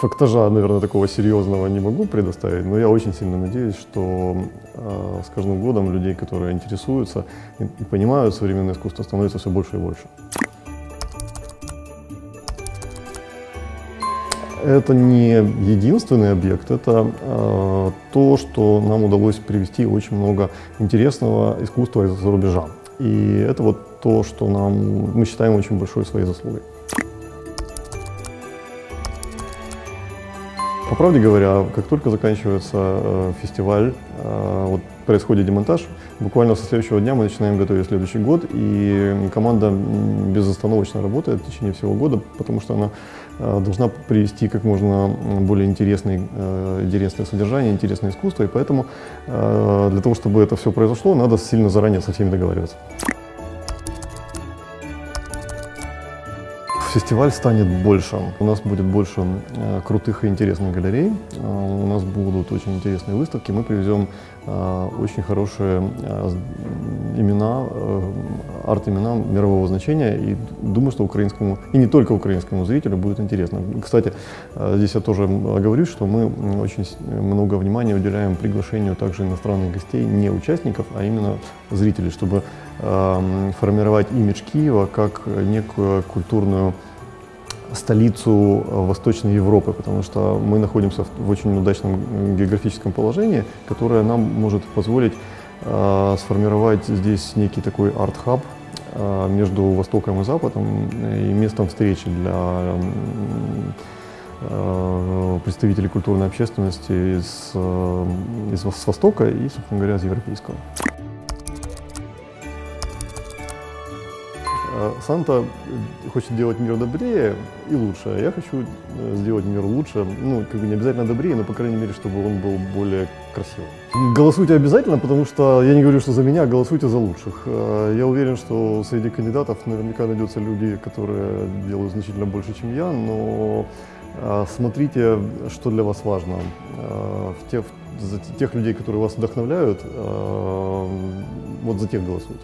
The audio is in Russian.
Фактажа, наверное, такого серьезного не могу предоставить, но я очень сильно надеюсь, что э, с каждым годом людей, которые интересуются и, и понимают современное искусство, становится все больше и больше. Это не единственный объект, это э, то, что нам удалось привести очень много интересного искусства из-за рубежа. И это вот то, что нам, мы считаем очень большой своей заслугой. По правде говоря, как только заканчивается э, фестиваль, э, вот происходит демонтаж, буквально со следующего дня мы начинаем готовить следующий год, и команда безостановочно работает в течение всего года, потому что она э, должна привести как можно более интересное, э, интересное содержание, интересное искусство, и поэтому э, для того, чтобы это все произошло, надо сильно заранее со всеми договариваться. Фестиваль станет больше. У нас будет больше э, крутых и интересных галерей. Э, у нас будут очень интересные выставки. Мы привезем э, очень хорошие имена, арт-имена мирового значения. И думаю, что украинскому, и не только украинскому зрителю будет интересно. Кстати, здесь я тоже говорю, что мы очень много внимания уделяем приглашению также иностранных гостей, не участников, а именно зрителей, чтобы формировать имидж Киева как некую культурную столицу э, Восточной Европы, потому что мы находимся в очень удачном географическом положении, которое нам может позволить э, сформировать здесь некий такой арт-хаб э, между Востоком и Западом и местом встречи для э, представителей культурной общественности из, э, из Востока и, собственно говоря, из Европейского. Санта э, хочет делать мир добрее и лучше, а я хочу э, сделать мир лучше, ну, как бы не обязательно добрее, но, по крайней мере, чтобы он был более красивым. Голосуйте обязательно, потому что я не говорю, что за меня, а голосуйте за лучших. Э, Я уверен, что среди кандидатов наверняка найдутся люди, которые делают значительно больше, чем я, но э, смотрите, что для вас важно. В тех, за тех людей, которые вас вдохновляют, вот за тех голосуйте.